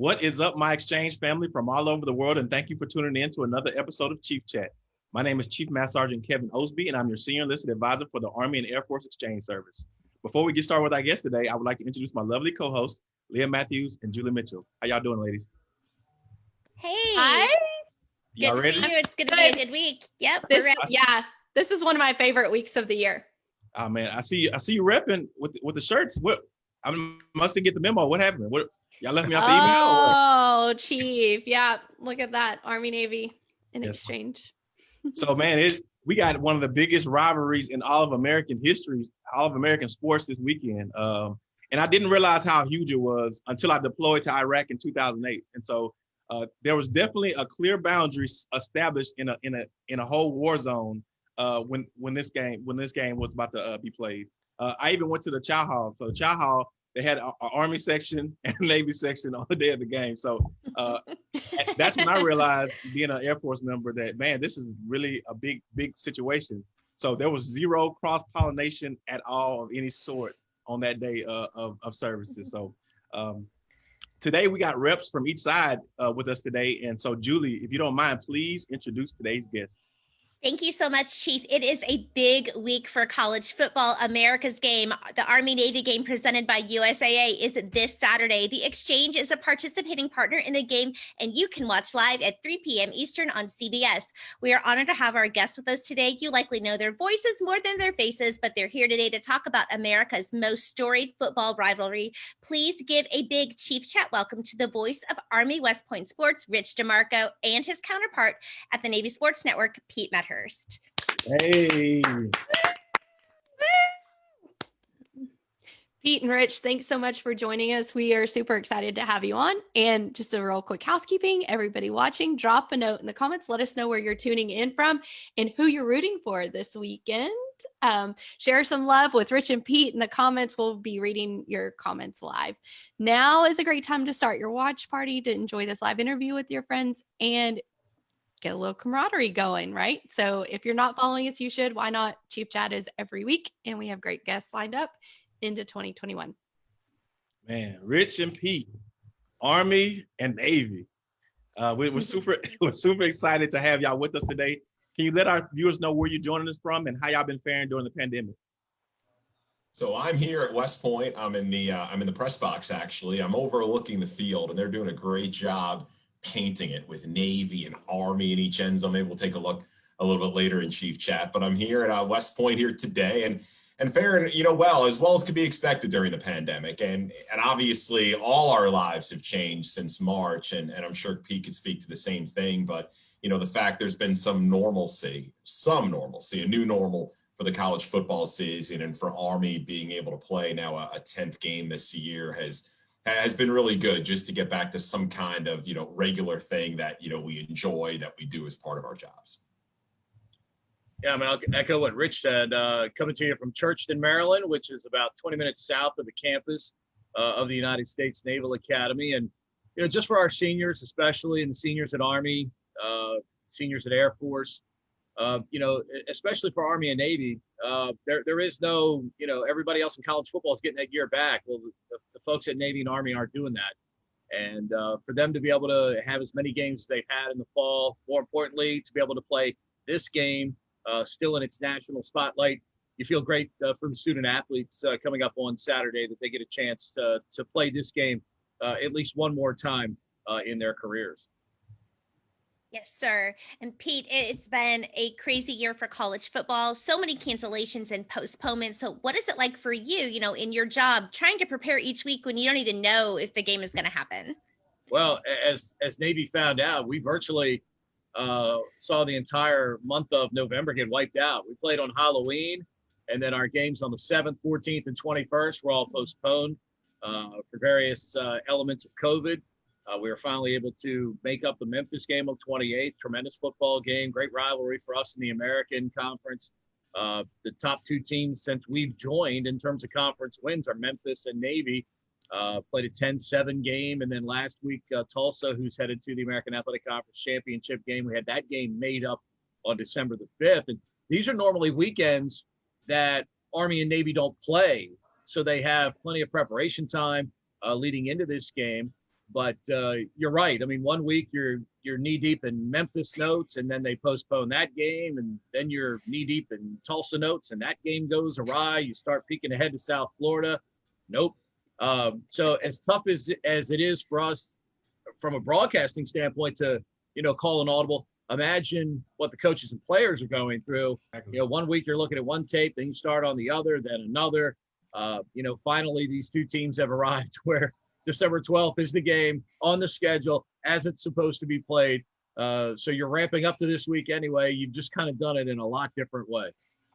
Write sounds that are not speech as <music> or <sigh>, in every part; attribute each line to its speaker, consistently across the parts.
Speaker 1: What is up, my exchange family from all over the world, and thank you for tuning in to another episode of Chief Chat. My name is Chief Master Sergeant Kevin Osby, and I'm your Senior Enlisted Advisor for the Army and Air Force Exchange Service. Before we get started with our guest today, I would like to introduce my lovely co-hosts, Leah Matthews and Julie Mitchell. How y'all doing, ladies?
Speaker 2: Hey.
Speaker 3: Hi.
Speaker 2: Good
Speaker 1: Y'all
Speaker 2: to
Speaker 1: ready?
Speaker 2: see you. It's going to be a good week. Yep.
Speaker 3: This, yeah, this is one of my favorite weeks of the year.
Speaker 1: Oh man, I see you. I see you repping with with the shirts. What? I must get the memo. What happened? What? Y'all left me out the email.
Speaker 3: Oh, Chief. Yeah, look at that. Army Navy in
Speaker 1: Yes.
Speaker 3: exchange.
Speaker 1: So man, it we got one of the biggest rivalries in all of American history, all of American sports this weekend. Um, and I didn't realize how huge it was until I deployed to Iraq in 2008. And so uh, there was definitely a clear boundary established in a in a in a whole war zone uh, when when this game when this game was about to uh, be played. Uh, I even went to the chow hall. So the chow hall they had an army section <laughs> and navy section on the day of the game. So uh, <laughs> that's when I realized, being an Air Force member, that man, this is really a big, big situation. So there was zero cross pollination at all of any sort on that day uh, of, of services. So um, today we got reps from each side uh, with us today. And so, Julie, if you don't mind, please introduce today's guest.
Speaker 2: Thank you so much, Chief. It is a big week for college football. America's game, the Army Navy game presented by USAA, is this Saturday. The Exchange is a participating partner in the game, and you can watch live at 3 p.m. Eastern on CBS. We are honored to have our guests with us today. You likely know their voices more than their faces, but they're here today to talk about America's most storied football rivalry. Please give a big Chief Chat welcome to the voice of Army West Point Sports, Rich DeMarco, and his counterpart at the Navy Sports Network, Pete Medhurst.
Speaker 1: Hey,
Speaker 3: Pete and Rich, thanks so much for joining us. We are super excited to have you on. And just a real quick housekeeping everybody watching, drop a note in the comments. Let us know where you're tuning in from and who you're rooting for this weekend. Um, share some love with Rich and Pete in the comments. We'll be reading your comments live. Now is a great time to start your watch party to enjoy this live interview with your friends and get a little camaraderie going, right? So if you're not following us, you should. Why not? Chief Chat is every week, and we have great guests lined up into 2021.
Speaker 1: man, Rich and Pete, Army and Navy. Uh, we, we're super, <laughs> <laughs> we're super excited to have y'all with us today. Can you let our viewers know where you're joining us from and how y'all been faring during the pandemic?
Speaker 4: So I'm here at West Point. I'm in the uh, I'm in the press box actually. I'm overlooking the field, and they're doing a great job painting it with Navy and Army in each end zone. Maybe we'll take a look a little bit later in Chief Chat. But I'm here at uh, West Point here today, and and faring you know well as well as could be expected during the pandemic. And and obviously all our lives have changed since March, and and I'm sure Pete could speak to the same thing. But you know the fact there's been some normalcy, some normalcy, a new normal for the college football season and for Army being able to play now a, a 10th game this year has has been really good just to get back to some kind of you know regular thing that you know we enjoy that we do as part of our jobs.
Speaker 5: Yeah, I mean, I'll echo what Rich said. Uh, coming to you from Churchton, Maryland, which is about 20 minutes south of the campus uh, of the United States Naval Academy, and you know, just for our seniors, especially and seniors at Army, uh, seniors at Air Force, uh, you know, especially for Army and Navy, uh, there there is no, you know, everybody else in college football is getting that gear back. Well, the, the folks at Navy and Army aren't doing that. And uh, for them to be able to have as many games as they've had in the fall, more importantly, to be able to play this game uh, still in its national spotlight. You feel great uh, for the student athletes uh, coming up on Saturday that they get a chance to, to play this game at least one more time in their careers.
Speaker 2: Yes, sir. And Pete, it's been a crazy year for college football. So many cancellations and postponements. So, what is it like for you, you know, in your job, trying to prepare each week when you don't even know if the game is going to happen?
Speaker 5: Well, as as Navy found out, we virtually uh, saw the entire month of November get wiped out. We played on Halloween, and then our games on the 7th, 14th, and 21st were all postponed uh, for various uh, elements of COVID. Uh, we were finally able to make up the Memphis game on 28th. Tremendous football game, great rivalry for us in the American Conference. Uh, the top two teams since we've joined in terms of conference wins are Memphis and Navy. Uh, played a 10-7 game, and then last week uh, Tulsa, who's headed to the American Athletic Conference championship game, we had that game made up on December the 5th. And these are normally weekends that Army and Navy don't play, so they have plenty of preparation time uh, leading into this game. But uh, you're right. I mean, one week you're you're knee deep in Memphis notes, and then they postpone that game, and then you're knee deep in Tulsa notes, and that game goes awry. You start peeking ahead to South Florida. Nope. Um, so as tough as as it is for us from a broadcasting standpoint to you know call an audible, imagine what the coaches and players are going through. You know, one week you're looking at one tape, then you start on the other, then another. Uh, you know, finally these two teams have arrived <laughs> where December 12th is the game on the schedule as it's supposed to be played. Uh, so you're ramping up to this week anyway. You've just kind of done it in a lot different way.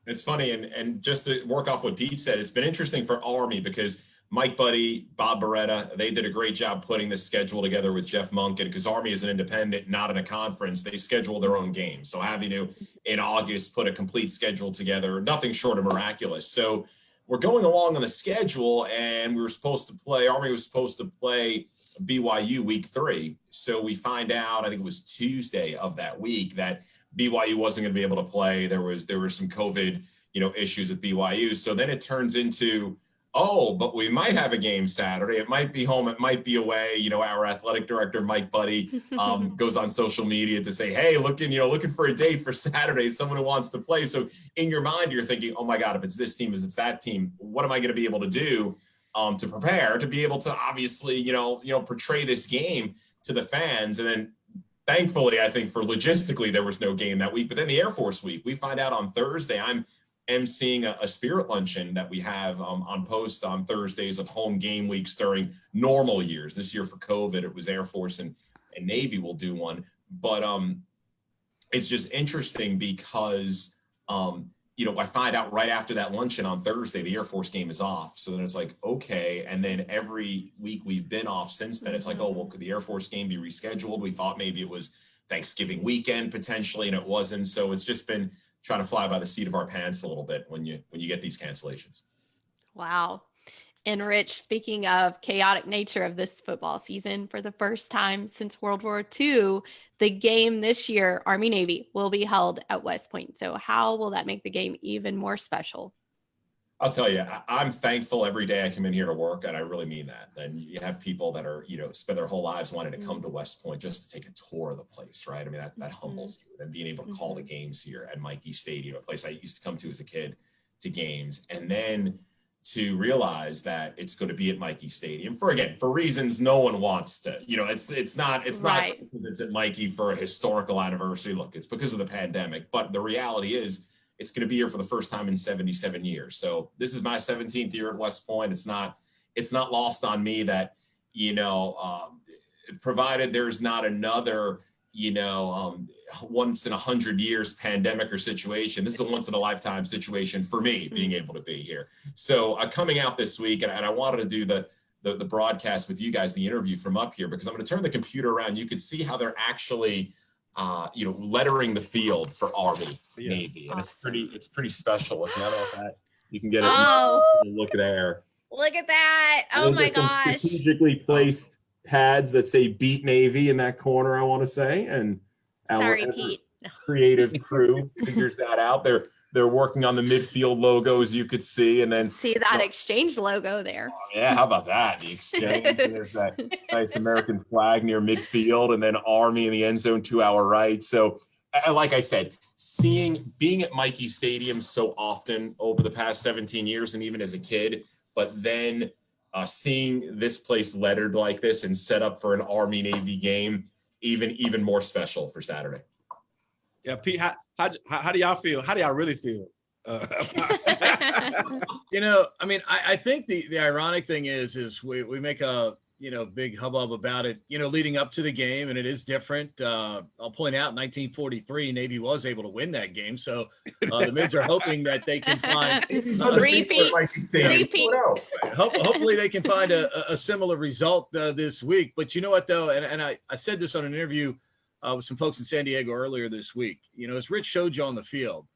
Speaker 4: It's funny, and and just to work off what Pete said, it's been interesting for Army because Mike Buddie, Bob Beretta, they did a great job putting this schedule together with Jeff Monken because Army is an independent, not in a conference. They schedule their own games. So having to in August put a complete schedule together, nothing short of miraculous. So we're going along on the schedule, and we were supposed to play. Army was supposed to play BYU week three. So we find out, I think it was Tuesday of that week, that BYU wasn't going to be able to play. There was there were some COVID, you know, issues at BYU. So then it turns into, oh, but we might have a game Saturday. It might be home. It might be away. You know, our athletic director Mike Buddie um, <laughs> goes on social media to say, hey, looking, you know, looking for a date for <laughs> Saturday. Someone who wants to play. So in your mind, you're thinking, oh my God, if it's this team, is it's that team, what am I going to be able to do? Um, to prepare to be able to obviously you know you know portray this game to the fans and then thankfully, I think for logistically, there was no game that week. But then the Air Force week, we find out on Thursday. I'm emceeing a, a spirit luncheon that we have um, on post on Thursdays of home game weeks during normal years. This year for COVID, it was Air Force and, and Navy will do one. But um, it's just interesting because um, you know, I find out right after that luncheon on Thursday, the Air Force game is off. So then it's like, okay. And then every week we've been off since then, it's like, oh, well, could the Air Force game be rescheduled? We thought maybe it was Thanksgiving weekend potentially, and it wasn't. So it's just been trying to fly by the seat of our pants a little bit when you when you get these cancellations.
Speaker 3: Wow. And Rich, speaking of chaotic nature of this football season, for the first time since World War II, the game this year, Army Navy, will be held at West Point. So, how will that make the game even more special?
Speaker 4: I'll tell you, I'm thankful every day I come in here to work, and I really mean that. And you have people that are, you know, spend their whole lives wanting to come to West Point just to take a tour of the place, right? I mean, that, that mm-hmm. humbles you. And being able to call mm-hmm. the games here at Michie Stadium, a place I used to come to as a kid to games, and then to realize that it's going to be at Michie Stadium for again for reasons no one wants to. You know, it's it's not it's right. not because it's at Michie for a historical anniversary. Look, it's because of the pandemic, but the reality is it's going to be here for the first time in 77 years. So this is my 17th year at West Point. It's not it's not lost on me that you know, um, provided there's not another you know um, once in a hundred years pandemic or situation. This is a once in a lifetime situation for me being mm-hmm. able to be here. So uh, coming out this week, and, and I wanted to do the, the, the broadcast with you guys, the interview from up here, because I'm going to turn the computer around. You could see how they're actually, uh, you know, lettering the field for Army yeah. Navy, and awesome. it's pretty it's pretty special. Looking at all that, you can get a
Speaker 2: oh.
Speaker 4: look there.
Speaker 2: Look at that! Oh my gosh!
Speaker 4: Strategically placed pads that say "Beat Navy" in that corner. I want to say, and
Speaker 2: Sorry, Pete.
Speaker 4: creative crew figures that out. They're they're working on the midfield logo, as you could see, and then
Speaker 3: see that exchange logo there.
Speaker 4: Oh, yeah, how about that? The exchange. There's that <laughs> nice American flag near midfield, and then Army in the end zone to our right. So, like I said, seeing being at Michie Stadium so often over the past 17 years, and even as a kid, but then uh, seeing this place lettered like this and set up for an Army Navy game even even more special for Saturday.
Speaker 1: Yeah, Pete, how how, how do y'all feel? How do y'all really feel? Uh, <laughs> <laughs>
Speaker 5: you know, I mean, I, I think the the ironic thing is is we we make a you know big hubbub about it you know leading up to the game and it is different uh i'll point out 1943 navy was able to win that game so uh, the mids are hoping that they can find
Speaker 2: uh, repeat, repeat.
Speaker 5: hopefully they can find a, a similar result uh, this week but you know what though and, and I, I said this on an interview uh, with some folks in san diego earlier this week you know as rich showed you on the field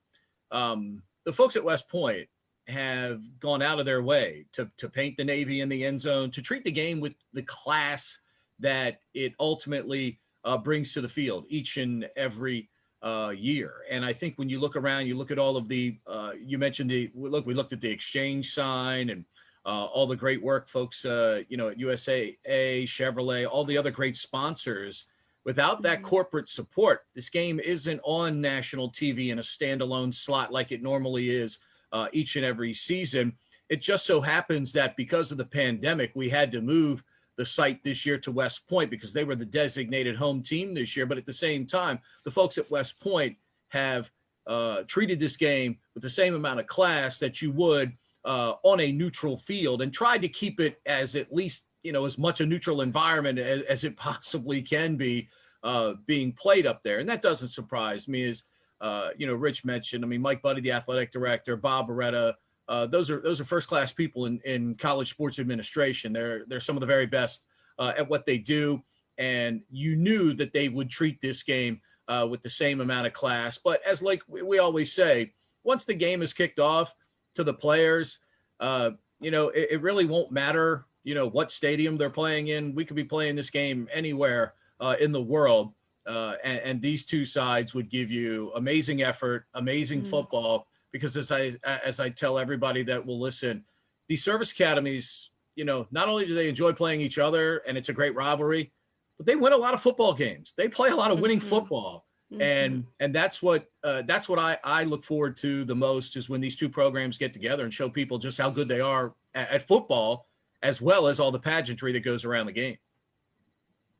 Speaker 5: um the folks at west point have gone out of their way to, to paint the Navy in the end zone, to treat the game with the class that it ultimately uh, brings to the field each and every uh, year. And I think when you look around, you look at all of the, uh, you mentioned the, look, we looked at the exchange sign and uh, all the great work folks, uh, you know, at USAA, Chevrolet, all the other great sponsors. Without that
Speaker 3: Mhm.
Speaker 5: corporate support, this game isn't on national TV in a standalone slot like it normally is uh, each and every season. It just so happens that because of the pandemic, we had to move the site this year to West Point because they were the designated home team this year. But at the same time, the folks at West Point have uh, treated this game with the same amount of class that you would uh, on a neutral field and tried to keep it as at least you know as much a neutral environment as, as it <laughs> possibly can be uh, being played up there. And that doesn't surprise me, as uh, you know, Rich mentioned. I mean, Mike Buddie, the athletic director, Bob Beretta. Uh, those are those are first class people in, in college sports administration. They're they're some of the very best uh, at what they do, and you knew that they would treat this game uh, with the same amount of class. But as like we, we always say, once the game is kicked off to the players, uh, you know, it, it really won't matter. You know what stadium they're playing in. We could be playing this game anywhere uh, in the world, uh, and, and these two sides would give you amazing effort, amazing
Speaker 3: Mm.
Speaker 5: football. Because as I as I tell everybody that will listen, these service academies, you know, not only do they enjoy playing each other and it's a great rivalry, but they win a lot of football games. They play a lot of winning
Speaker 3: Mhm.
Speaker 5: football
Speaker 3: Mhm.
Speaker 5: and and that's what uh, that's what I I look forward to the most is when these two programs get together and show people just how good they are at, at football as well as all the pageantry that goes around the game.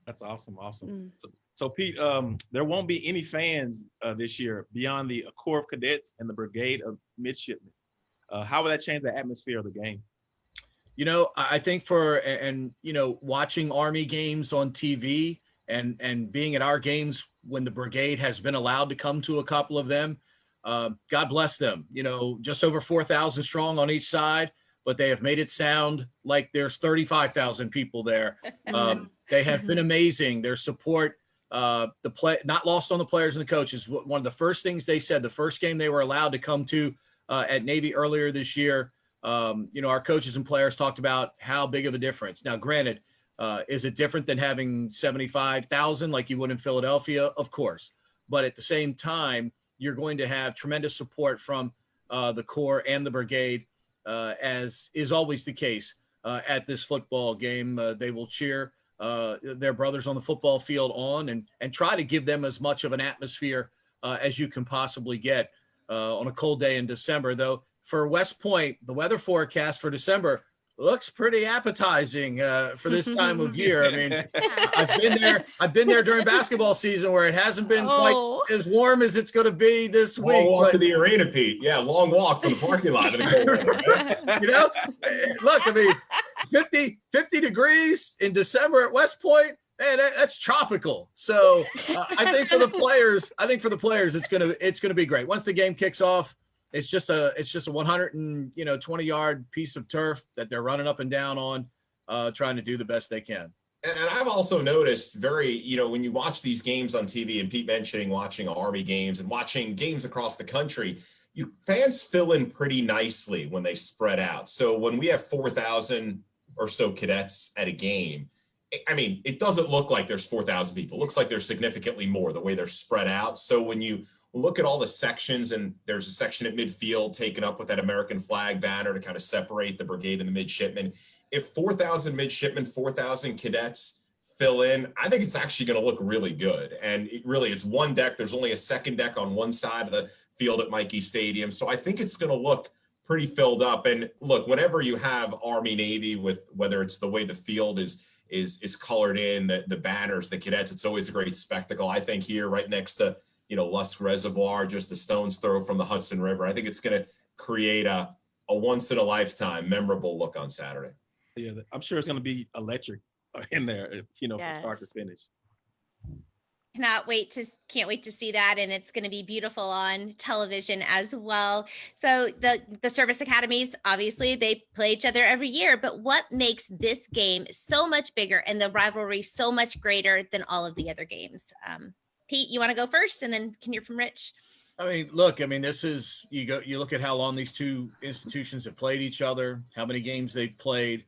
Speaker 1: That's awesome. Awesome.
Speaker 3: Mm.
Speaker 1: So, so Pete, um, there won't be any fans uh, this year beyond the Corps of Cadets and the Brigade of Midshipmen. Uh, how will that change the atmosphere of the game?
Speaker 5: You know, I I think for and, and you know watching Army games on TV and and being at our games when the brigade has been allowed to come to a couple of them, uh, God bless them. You know, just over four thousand strong on each side, but they have made it sound like there's thirty five thousand people there. <laughs> Um, they have been amazing. Their support, uh, the play, not lost on the players and the coaches. One of the first things they said, the first game they were allowed to come to uh, at Navy earlier this year, um, you know, our coaches and players talked about how big of a difference. Now, granted, uh, is it different than having 75,000 like you would in Philadelphia? Of course. But at the same time, you're going to have tremendous support from uh, the Corps and the Brigade, uh, as is always the case uh, at this football game. Uh, they will cheer uh, their brothers on the football field on and, and try to give them as much of an atmosphere as you can possibly get on a cold day in December. Though for West Point, the weather forecast for December looks pretty appetizing uh, for this time of <laughs> year. I mean, I've been there. I've been there during basketball season where it hasn't been quite
Speaker 3: Oh.
Speaker 5: as warm as it's going to be this week.
Speaker 4: Long walk
Speaker 5: but-
Speaker 4: to the arena, Pete. Yeah, long walk from the parking lot. the cold right? <laughs>
Speaker 5: you know, look, I mean, 50, 50 degrees in December at West Point, man, that, that's tropical. So uh, I think for the players, I think for the players, it's gonna it's gonna be great. Once the game kicks off, it's just a it's just a 100 and you know 20 yard piece of turf that they're running up and down on, uh, trying to do the best they can.
Speaker 4: And I've also noticed very, you know, when you watch these games on TV and Pete mentioning watching Army games and watching games across the country, you fans fill in pretty nicely when they spread out. So when we have 4,000 or so cadets at a game, I- I mean, it doesn't look like there's 4,000 people. It looks like there's significantly more the way they're spread out. So when you look at all the sections and there's a section at midfield taken up with that American flag banner to kind of separate the brigade and the midshipmen, if 4,000 midshipmen, 4,000 cadets fill in, I think it's actually going to look really good. And it really, it's one deck. There's only a second deck on one side of the field at Michie Stadium. So I think it's going to look pretty filled up. And look, whenever you have Army Navy with whether it's the way the field is is is colored in, the, the banners, the cadets, it's always a great spectacle. I think here right next to, you know, Lusk Reservoir, just a stone's throw from the Hudson River. I think it's going to create a, a once in a lifetime memorable look on Saturday.
Speaker 1: Yeah, I'm sure it's going to be electric uh, in there, if, you know, from start to finish.
Speaker 2: cannot wait to can't wait to see that and it's going to be beautiful on television as well so the the service academies obviously they play each other every year but what makes this game so much bigger and the rivalry so much greater than all of the other games um, pete you want to go first and then can hear from rich
Speaker 5: I mean, look, I mean, this is you go you look at how long these two institutions have played each other, how many games they've played.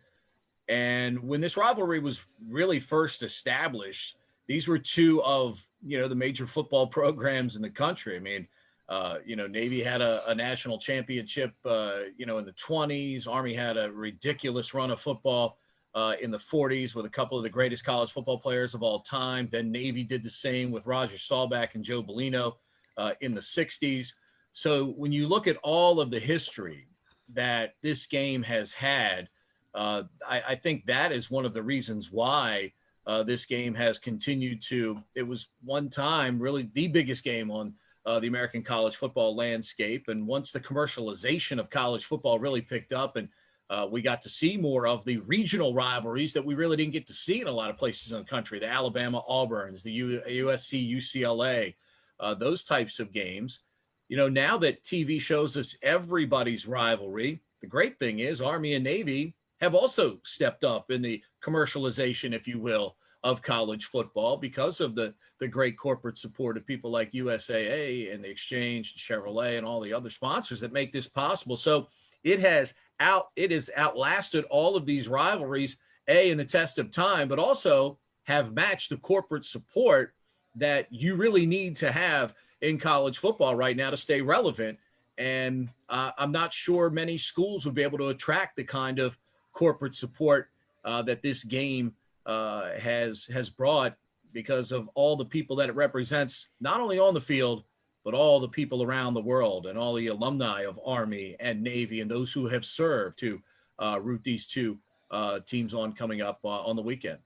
Speaker 5: And when this rivalry was really first established, these were two of, you know, the major football <laughs> programs in the country. I mean, Uh, you know, Navy had a, a national championship, uh, you know, in the 20s. Army had a ridiculous run of football uh, in the 40s with a couple of the greatest college football players of all time. Then Navy did the same with Roger Staubach and Joe Bellino uh, in the 60s. So when you look at all of the history that this game has had, uh, I, I, think that is one of the reasons why uh, this game has continued to. It was one time really the biggest game on uh, the American college football landscape. And once the commercialization of college football really picked up and uh, we got to see more of the regional rivalries that we really didn't get to see in a lot of places in the country, the Alabama Auburns, the U- USC UCLA, uh, those types of games. You know, now that TV shows us everybody's rivalry, the great thing is Army and Navy have also stepped up in the commercialization, if you will, of college football because of the the great corporate support of people like USAA and the Exchange, and Chevrolet, and all the other sponsors that make this possible. So it has out it has outlasted all of these rivalries, a in the test of time, but also have matched the corporate support that you really need to have in college football right now to stay relevant. And uh, I'm not sure many schools would be able to attract the kind of corporate support uh, that this game uh, has has brought because of all the people that it represents, not only on the field, but all the people around the world and all the alumni of Army and Navy and those who have served to uh, root these two uh, teams on coming up uh, on the weekend.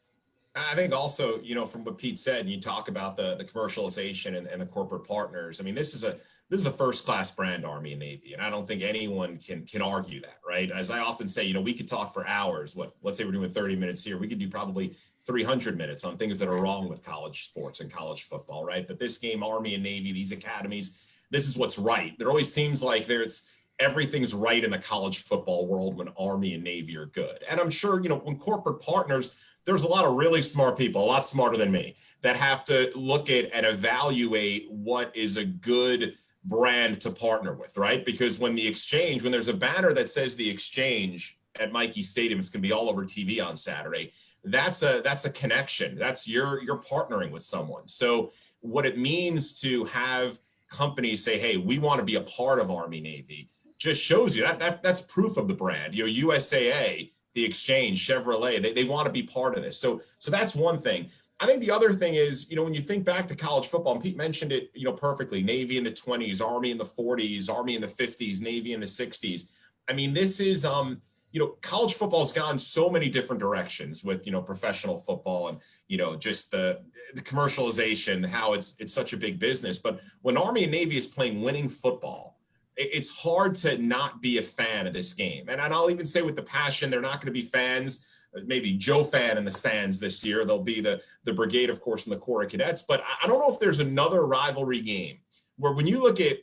Speaker 4: I think also, you know, from what Pete said, you talk about the the commercialization and, and the corporate partners. I mean, this is a this is a first class brand, Army and Navy, and I don't think anyone can can argue that, right? As I often say, you know, we could talk for hours. What let's say we're doing 30 minutes here, we could do probably 300 minutes on things that are wrong with college sports and college football, right? But this game, Army and Navy, these academies, this is what's right. There always seems like there's everything's right in the college football world when Army and Navy are good, and I'm sure you know when corporate partners there's a lot of really smart people, a lot smarter than me, that have to look at and evaluate what is a good brand to partner with, right? Because when the exchange, when there's a banner that says the exchange at Michie Stadium, it's gonna be all over TV on Saturday. That's a that's a connection. That's you're you're partnering with someone. So what it means to have companies say, hey, we want to be a part of Army Navy, just shows you that, that that's proof of the brand. You know, USAA the exchange, Chevrolet, they, they want to be part of this. So, so that's one thing. I think the other thing is, you know, when you think back to college football, and Pete mentioned it, you know, perfectly, Navy in the 20s, Army in the 40s, Army in the 50s, Navy in the 60s. I mean, this is, um, you know, college football's gone so many different directions with, you know, professional football and, you know, just the, the commercialization, how it's it's such a big business. But when Army and Navy is playing winning football, it's hard to not be a fan of this game. And I'll even say with the passion, they're not going to be fans. Maybe Joe fan in the stands this year. There'll be the the brigade, of course, and the Corps of Cadets. But I don't know if there's another rivalry game where when you look at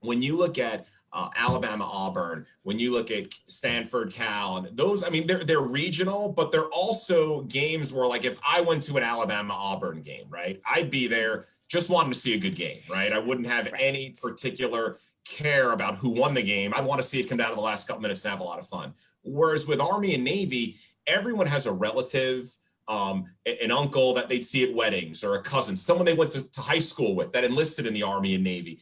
Speaker 4: when you look at uh, Alabama Auburn, when you look at Stanford Cal, and those, I mean, they're they're regional, but they're also games where, like, if I went to an Alabama Auburn game, right, I'd be there just wanting to see a good game, right? I wouldn't have any particular care about who won the game. I'd want to see it come down to the last couple minutes and have a lot of fun. Whereas with Army and Navy, everyone has a relative, um, an uncle that they'd see at weddings or a cousin, someone they went to, to high school with that enlisted in the Army and Navy.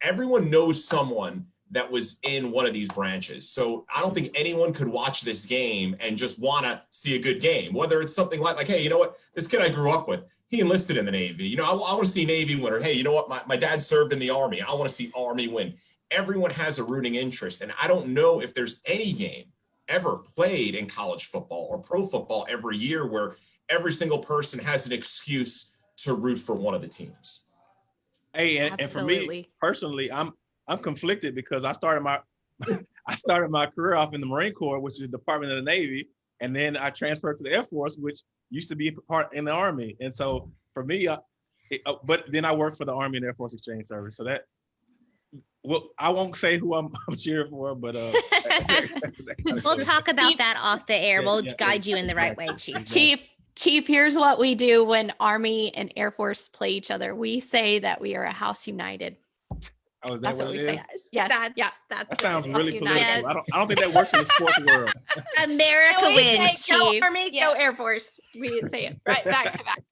Speaker 4: Everyone knows someone that was in one of these branches. So I don't think anyone could watch this game and just want to see a good game. Whether it's something like, like, hey, you know what, this kid I grew up with, he enlisted in the Navy. You know, I, I want to see Navy win. Or hey, you know what? My, my dad served in the Army. I want to see Army win. Everyone has a rooting interest. And I don't know if there's any game ever played in college football or pro football every year where every single person has an excuse to root for one of the teams.
Speaker 1: Hey, and, and for me personally, I'm I'm conflicted because I started my <laughs> I started my career off in the Marine Corps, which is the Department of the Navy, and then I transferred to the Air Force, which used to be part in the Army. And so for me, uh, it, uh, but then I worked for the Army and Air Force Exchange Service. So that, well, I won't say who I'm, <laughs> I'm cheering for, but uh, <laughs>
Speaker 2: we'll talk about that off the air. We'll yeah, guide yeah, you in the right way, Chief.
Speaker 3: Chief, Chief, here's what we do when Army and Air Force play each other. We say that we are a house united.
Speaker 1: Oh, is that
Speaker 3: that's what,
Speaker 1: what
Speaker 3: we
Speaker 1: say.
Speaker 3: Is? Yes. That's, yeah.
Speaker 1: That's that sounds really political. I don't, I don't think that works in the sports world. <laughs>
Speaker 2: America wins,
Speaker 3: say, Go Army, yeah. go Air Force. We say it right back to back.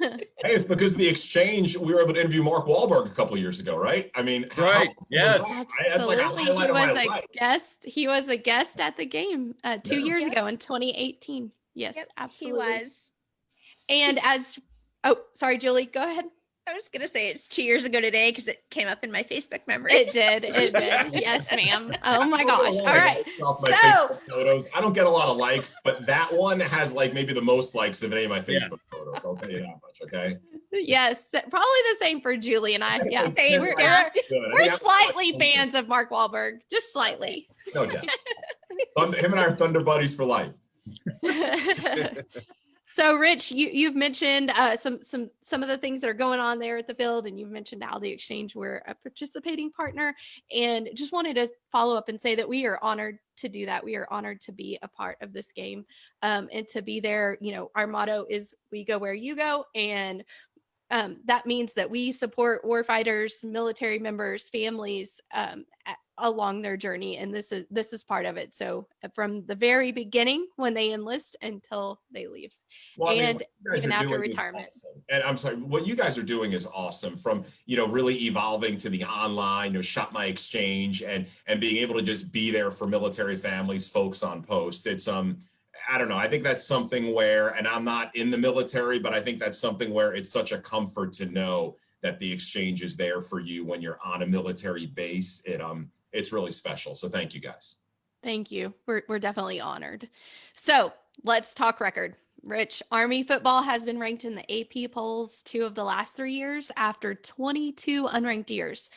Speaker 4: Hey, it's because the exchange we were able to interview Mark Wahlberg a couple of years ago, right? I mean,
Speaker 5: Right,
Speaker 4: how-
Speaker 5: yes.
Speaker 4: I- like
Speaker 3: Absolutely. He
Speaker 4: highlight of my
Speaker 3: was a
Speaker 4: life.
Speaker 3: guest. He was a guest at the game uh, two
Speaker 4: Yeah.
Speaker 3: years
Speaker 2: Yep.
Speaker 3: ago in 2018. Yes,
Speaker 2: Yep,
Speaker 3: absolutely.
Speaker 2: He was.
Speaker 3: And as oh, sorry, Julie, go ahead.
Speaker 2: I was gonna say it's two years ago today because it came up in my Facebook memories.
Speaker 3: It did. It did. <laughs> Yes, ma'am. Oh my
Speaker 4: I don't get a
Speaker 3: gosh.
Speaker 4: lot
Speaker 3: All
Speaker 4: of
Speaker 3: right.
Speaker 4: likes off my
Speaker 3: So-
Speaker 4: photos. I don't get a lot of likes, but that one has like maybe the most likes of any of my
Speaker 5: Yeah.
Speaker 4: Facebook photos. I'll tell you that much. Okay.
Speaker 3: Yes, probably the same for Julie and I. Yeah.
Speaker 2: Same,
Speaker 3: We're, <laughs> we're, we're slightly fans of Mark Wahlberg, just slightly.
Speaker 4: No doubt. <laughs> Him and I are Thunder buddies for life.
Speaker 3: So rich you you've mentioned uh, some some some of the things that are going on there at the field and you've mentioned how the exchange we're a participating partner and just wanted to follow up and say that we are honored to do that. We are honored to be a part of this game um, and to be there you know our motto is we go where you go and um, that means that we support warfighters, military members, families um, along their journey, and this is this is part of it. So uh, from the very beginning, when they enlist until they leave,
Speaker 4: Well, I mean,
Speaker 3: And
Speaker 4: guys
Speaker 3: even after retirement.
Speaker 4: awesome. And I'm sorry, what you guys are doing is awesome. From you know really evolving to the online, you know, shop my exchange, and and being able to just be there for military families, folks on post. It's um. I don't know. I think that's something where, and I'm not in the military, but I think that's something where it's such a comfort to know that the exchange is there for you when you're on a military base. It um, it's really special. So thank you guys.
Speaker 3: thank you. We're we're definitely honored. So let's talk record. Rich Army football has been ranked in the AP polls two of the last three years after 22 unranked years.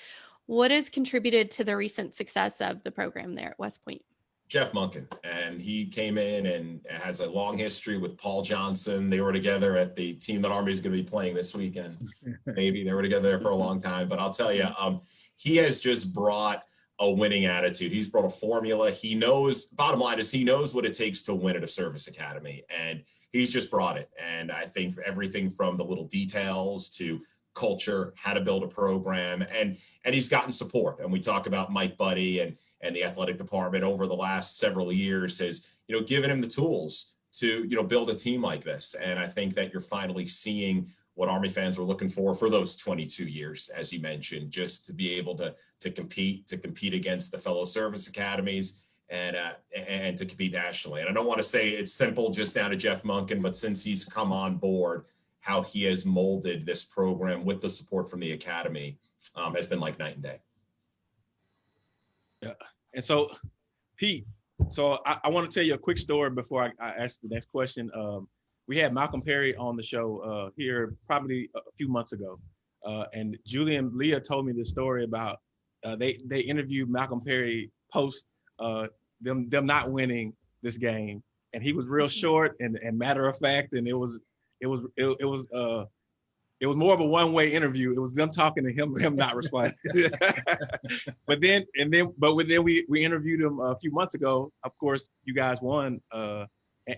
Speaker 3: What has contributed to the recent success of the program there at West Point?
Speaker 4: Jeff Monken, and he came in and has a long history with Paul Johnson. They were together at the team that Army is going to be playing this weekend. <laughs> Maybe they were together there for a long time, but I'll tell you, um, he has just brought a winning attitude. He's brought a formula. He knows. Bottom line is he knows what it takes to win at a service academy, and he's just brought it. And I think everything from the little details to culture, how to build a program, and and he's gotten support. And we talk about Mike Buddie and and the athletic department over the last several years has you know given him the tools to you know build a team like this. And I think that you're finally seeing what Army fans were looking for for those 22 years, as you mentioned, just to be able to to compete, to compete against the fellow service academies. And uh, and to compete nationally, and I don't want to say it's simple just down to Jeff Monken, but since he's come on board, how he has molded this program with the support from the academy um, has been like night and day.
Speaker 1: Yeah, and so, Pete, so I, I want to tell you a quick story before I, I ask the next question. Um, we had Malcolm Perry on the show uh, here probably a few months ago, uh, and Julie and Leah told me this story about uh, they they interviewed Malcolm Perry post uh, them them not winning this game, and he was real short and, and matter of fact, and it was it was it, it was uh it was more of a one way interview. It was them talking to him, him not responding. <laughs> but then and then but then we we interviewed him a few months ago. Of course, you guys won, uh,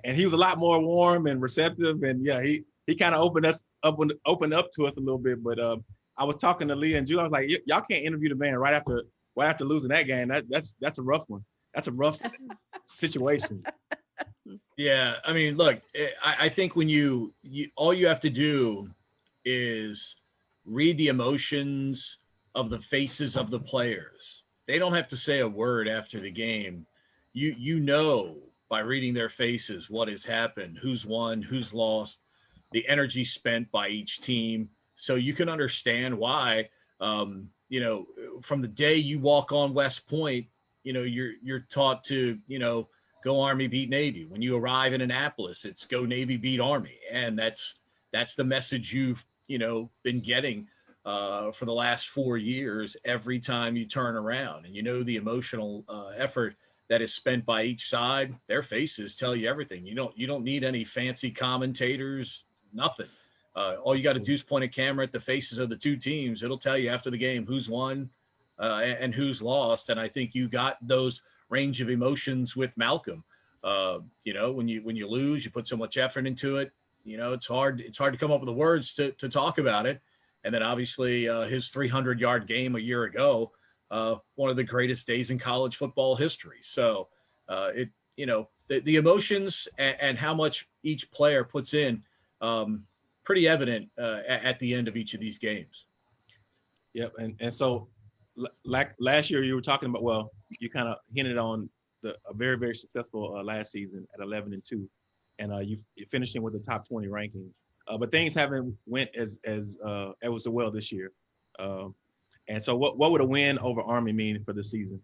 Speaker 1: and, he was a lot more warm and receptive. And yeah, he he kind of opened us up opened up to us a little bit. But um, I was talking to Leah and Julie. I was like, "Y- y'all can't interview the man right after right after losing that game. That that's that's a rough one. That's a rough situation. <laughs>
Speaker 5: Yeah, I mean, look, eh, I, I think when you, you all you have to do is read the emotions of the faces of the players. They don't have to say a word after the game. You you know by reading their faces what has happened, who's won, who's lost, the energy spent by each team. So you can understand why um, you know, from the day you walk on West Point, you know, you're you're taught to, you know, go Army beat Navy. When you arrive in Annapolis, it's go Navy beat Army, and that's that's the message you've you know been getting uh, for the last four years. Every time you turn around, and you know the emotional uh, effort that is spent by each side. Their faces tell you everything. You don't you don't need any fancy commentators. Nothing. Uh, all you got to do is point a camera at the faces of the two teams. It'll tell you after the game who's won uh, and, and who's lost. And I think you got those range of emotions with Malcolm. Uh, you know, when you when you lose, you put so much effort into it. You know, it's hard it's hard to come up with the words to to talk about it. And then obviously uh, his 300 yard game a year ago, uh, one of the greatest days in college football history. So uh, it you know the, the emotions and, and how much each player puts in um, pretty evident uh, a- at the end of each of these games.
Speaker 1: Yep, and and so like last year you were talking about well, you kind of hinted on the a very very successful uh, last season at 11 and 2 and uh you finishing with the top 20 ranking. Uh, but things haven't went as as uh as was the well this year. Um and so what what would a win over Army mean for the season?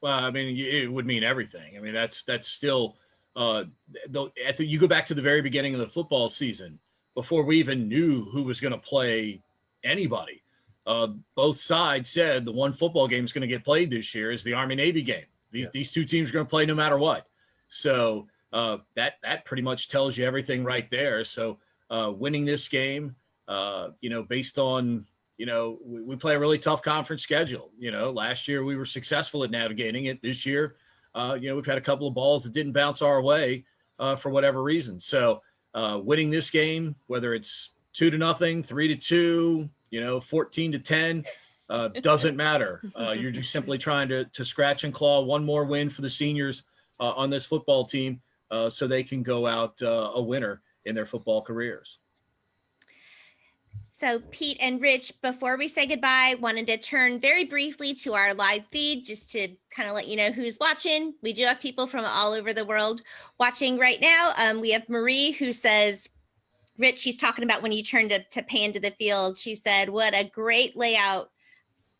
Speaker 5: Well, I mean, it would mean everything. I mean, that's that's still uh, the, at the, you go back to the very beginning of the football season before we even knew who was going to play anybody. Uh, both sides said the one football game is going to get played this year is the Army Navy game. These these two teams are going to play no matter what. So uh, that that pretty much tells you everything right there. So uh, winning this game, uh, you know, based on you know, we, we play a really tough conference schedule. You know, last year we were successful at navigating it. This year, uh, you know, we've had a couple of balls that didn't bounce our way uh, for whatever reason. So uh, winning this game, whether it's two to nothing, three to two, you know, 14 to 10, uh, doesn't matter. Uh, you're just simply <laughs> trying to, to scratch and claw one more win for the seniors uh, on this football team uh, so they can go out uh, a winner in their football careers.
Speaker 2: So Pete and Rich, before we say goodbye, wanted to turn very briefly to our live feed just to kind of let you know who's watching. We do have people from all over the world watching right now. Um, we have Marie who says, Rich, she's talking about when you turned to, to pan to the field. She said, what a great layout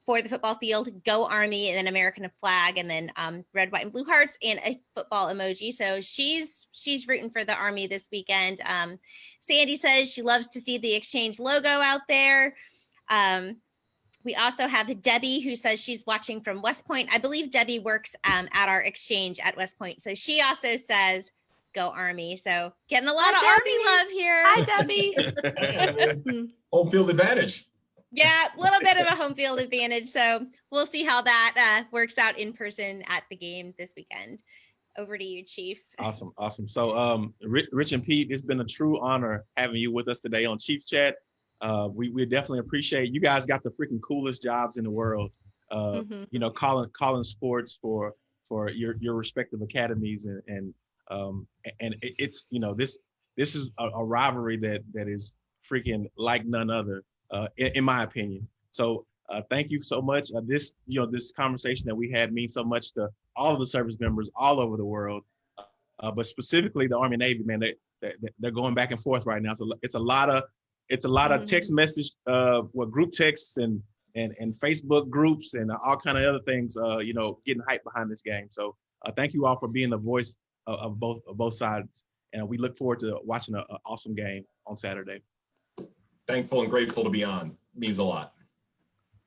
Speaker 2: for the football field. Go Army and then American flag and then um, red, white, and blue hearts and a football emoji. So she's she's rooting for the Army this weekend. Um, Sandy says she loves to see the exchange logo out there. Um, we also have Debbie who says she's watching from West Point. I believe Debbie works um, at our exchange at West Point. So she also says, go Army. So getting a lot
Speaker 3: Hi,
Speaker 2: of Army love here.
Speaker 3: Hi, Debbie. <laughs> <laughs>
Speaker 4: Home field advantage.
Speaker 2: Yeah, a little bit of a home field advantage. So we'll see how that uh, works out in person at the game this weekend. Over to you, Chief.
Speaker 1: Awesome, awesome. So, um, Rich, and Pete, it's been a true honor having you with us today on Chief Chat. Uh, we we definitely appreciate you guys. Got the freaking coolest jobs in the world. Uh,
Speaker 3: Mhm.
Speaker 1: you know, calling calling sports for for your your respective academies and and um and it's you know this this is a, a rivalry that that is freaking like none other uh, in, in my opinion. So uh, thank you so much. Uh, this you know this conversation that we had means so much to all of the service members all over the world, uh, but specifically the Army Navy man. They, they they're going back and forth right now. So it's a lot of it's a lot of text message, uh, what group texts and and and Facebook groups and all kind of other things. Uh, you know, getting hype behind this game. So uh, thank you all for being the voice of, of both of both sides, and we look forward to watching an awesome game on Saturday.
Speaker 4: Thankful and grateful to be on. Means a lot.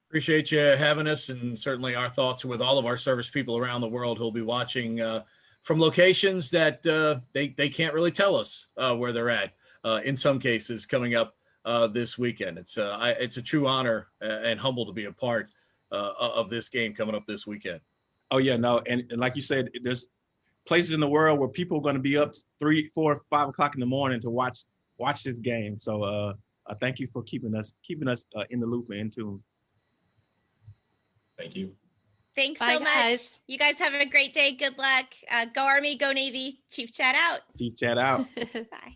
Speaker 5: Appreciate you having us, and certainly our thoughts are with all of our service people around the world who'll be watching uh, from locations that uh, they they can't really tell us uh, where they're at. Uh, in some cases, coming up uh, this weekend, it's uh, I, it's a true honor uh, and humble to be a part uh, of this game coming up this weekend.
Speaker 1: Oh yeah, no, and, and like you said, there's places in the world where people are going to be up three, four, five o'clock in the morning to watch watch this game. So uh, uh thank you for keeping us keeping us uh, in the loop and in tune.
Speaker 4: Thank you.
Speaker 2: Thanks
Speaker 3: Bye,
Speaker 2: so much.
Speaker 3: guys.
Speaker 2: You guys have a great day. Good luck. Uh, go Army, go Navy. Chief chat out.
Speaker 1: Chief chat out. <laughs> <laughs>
Speaker 2: Bye.